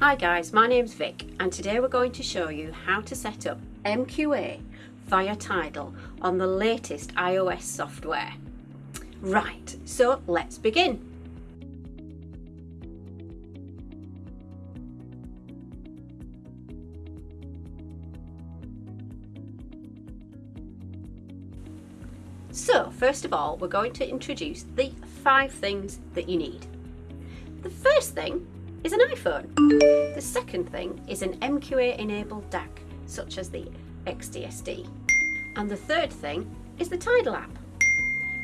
Hi guys, my name's Vic and today we're going to show you how to set up MQA via Tidal on the latest iOS software. Right, so let's begin. So first of all, we're going to introduce the five things that you need. The first thing is an iPhone. The second thing is an MQA enabled DAC, such as the XDSD. And the third thing is the Tidal app.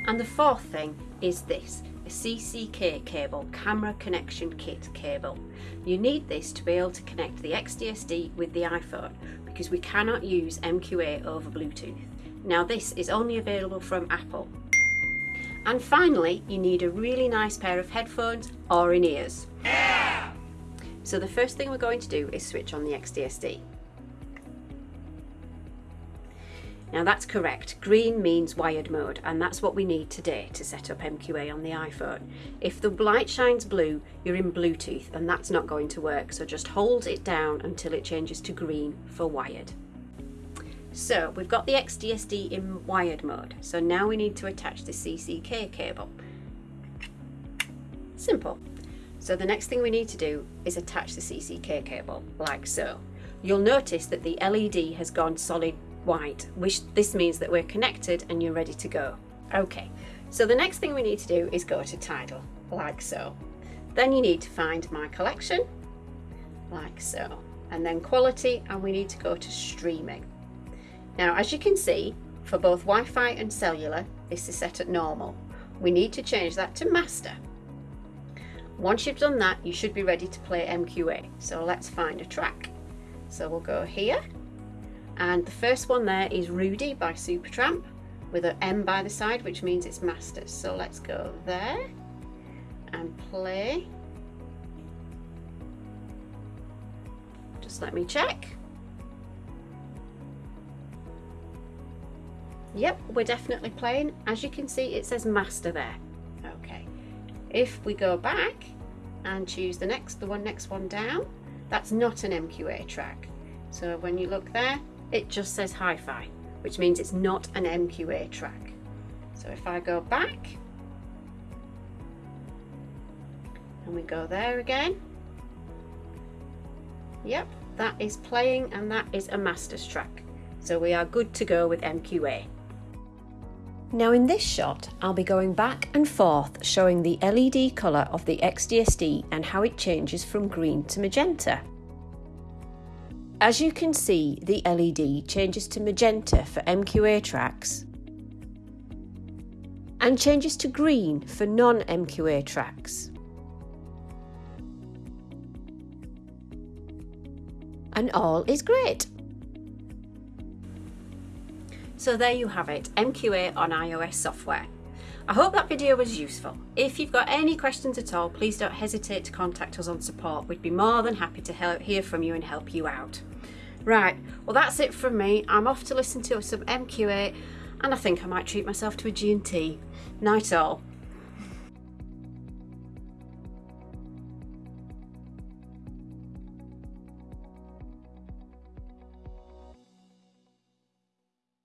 And the fourth thing is this, a CCK cable, camera connection kit cable. You need this to be able to connect the XDSD with the iPhone because we cannot use MQA over Bluetooth. Now this is only available from Apple. And finally, you need a really nice pair of headphones or in-ears. So the first thing we're going to do is switch on the XDSD. Now that's correct, green means wired mode and that's what we need today to set up MQA on the iPhone. If the light shines blue, you're in Bluetooth and that's not going to work, so just hold it down until it changes to green for wired. So we've got the XDSD in wired mode, so now we need to attach the CCK cable. Simple. So the next thing we need to do is attach the CCK cable, like so. You'll notice that the LED has gone solid white, which this means that we're connected and you're ready to go. Okay, so the next thing we need to do is go to Tidal, like so. Then you need to find My Collection, like so. And then Quality, and we need to go to Streaming. Now, as you can see, for both Wi-Fi and cellular, this is set at normal. We need to change that to Master. Once you've done that, you should be ready to play MQA. So let's find a track. So we'll go here. And the first one there is Rudy by Supertramp with an M by the side, which means it's masters. So let's go there and play. Just let me check. Yep, we're definitely playing. As you can see, it says master there. If we go back and choose the next, the one next one down, that's not an MQA track. So when you look there, it just says hi-fi, which means it's not an MQA track. So if I go back, and we go there again, yep, that is playing and that is a master's track. So we are good to go with MQA. Now in this shot, I'll be going back and forth showing the LED colour of the XDSD and how it changes from green to magenta. As you can see, the LED changes to magenta for MQA tracks and changes to green for non-MQA tracks. And all is great. So there you have it, MQA on iOS software. I hope that video was useful. If you've got any questions at all, please don't hesitate to contact us on support. We'd be more than happy to hear from you and help you out. Right, well that's it from me. I'm off to listen to some MQA and I think I might treat myself to a G&T. Night all.